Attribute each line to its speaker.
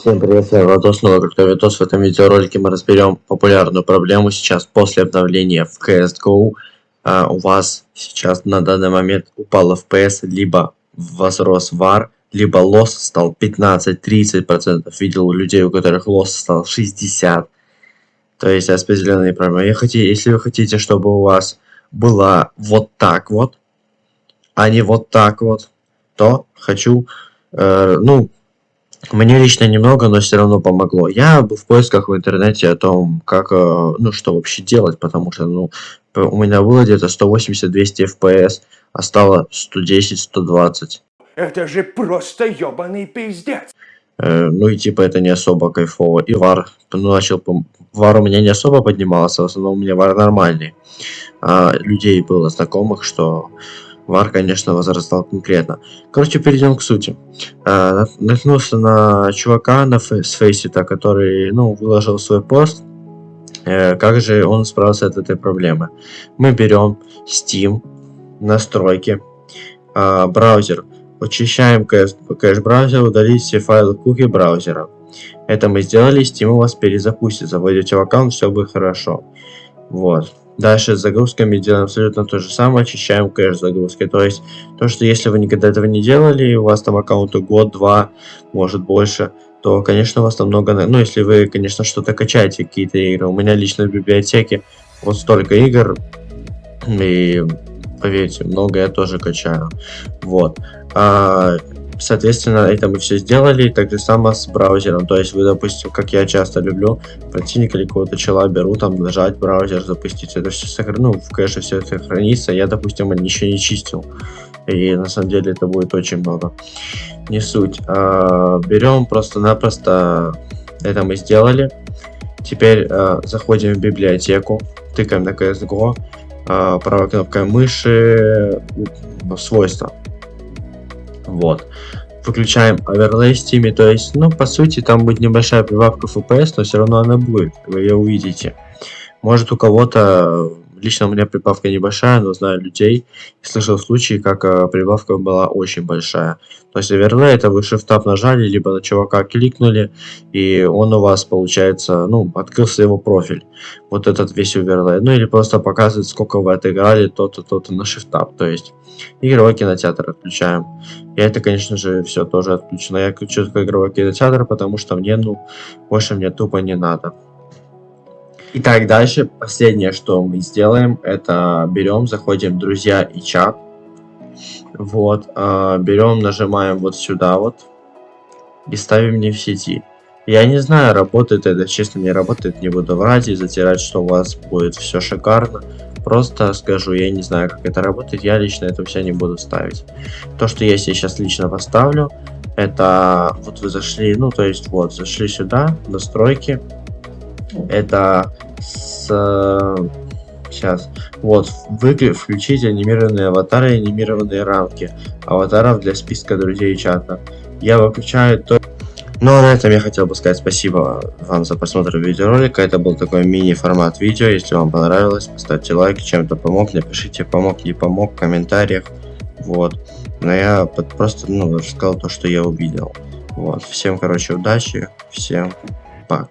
Speaker 1: Всем привет, с вами Владос, снова Криптовитос. В этом видеоролике мы разберем популярную проблему сейчас после обновления в CSGO. А, у вас сейчас на данный момент упал FPS, либо возрос VAR, либо лосс стал 15-30%. Видел у людей, у которых лосс стал 60%. То есть распределенные проблемы. Я если вы хотите, чтобы у вас было вот так вот, а не вот так вот, то хочу, э, ну, мне лично немного, но все равно помогло. Я был в поисках в интернете о том, как, э, ну, что вообще делать, потому что, ну, у меня было где-то 180-200 FPS, а стало 110-120.
Speaker 2: Это же просто ебаный пиздец.
Speaker 1: Э, ну и типа это не особо кайфово. И вар, ну, начал, вар у меня не особо поднимался, в основном у меня вар нормальный. А людей было знакомых, что Вар, конечно, возрастал конкретно. Короче, перейдем к сути. А, наткнулся на чувака на фей с фейсита, который, ну, выложил свой пост. Э, как же он справился от этой проблемы? Мы берем Steam, настройки, э, браузер, очищаем кэш, кэш браузера, удалить все файлы куки браузера. Это мы сделали, Steam у вас перезапустит, заводите в аккаунт, все будет хорошо. Вот. Дальше с загрузками делаем абсолютно то же самое, очищаем кэш загрузки. То есть, то, что если вы никогда этого не делали, у вас там аккаунты год-два, может больше, то, конечно, у вас там много... Ну, если вы, конечно, что-то качаете, какие-то игры. У меня лично в библиотеке вот столько игр, и, поверьте, много я тоже качаю. Вот. А, Соответственно, это мы все сделали, так же само с браузером. То есть вы, допустим, как я часто люблю, противника или какого-то чела беру, там нажать браузер, запустить. Это все сохраню, ну, в кэше все это хранится. Я, допустим, еще не чистил. И на самом деле это будет очень много. Не суть. А, берем просто-напросто, это мы сделали. Теперь а, заходим в библиотеку, тыкаем на CSGO, а, правой кнопкой мыши, свойства вот. Выключаем в Steam, то есть, ну, по сути, там будет небольшая прибавка FPS, но все равно она будет, вы ее увидите. Может, у кого-то Лично у меня прибавка небольшая, но знаю людей и слышал случаи, как э, прибавка была очень большая. То есть оверлей это вы shift нажали, либо на чувака кликнули, и он у вас получается, ну, открылся его профиль. Вот этот весь оверлей. Ну или просто показывает, сколько вы отыграли, то-то, то-то на shift То есть игровой кинотеатр отключаем. И это, конечно же, все тоже отключено. Я включу игровой кинотеатр, потому что мне, ну, больше мне тупо не надо. Итак, дальше последнее, что мы сделаем, это берем, заходим в друзья и чат. Вот, э, берем, нажимаем вот сюда вот и ставим не в сети. Я не знаю, работает это, честно не работает, не буду врать и затирать, что у вас будет все шикарно. Просто скажу, я не знаю, как это работает, я лично это все не буду ставить. То, что я сейчас лично поставлю, это вот вы зашли, ну то есть вот, зашли сюда, настройки, это с... Сейчас. Вот, вы включите анимированные аватары и анимированные рамки аватаров для списка друзей чата. Я выключаю то... Ну а на этом я хотел бы сказать спасибо вам за просмотр видеоролика. Это был такой мини-формат видео. Если вам понравилось, поставьте лайк, чем-то помог, напишите помог, не помог в комментариях. Вот. Но я просто, ну, рассказал то, что я увидел. Вот. Всем, короче, удачи. Всем пока.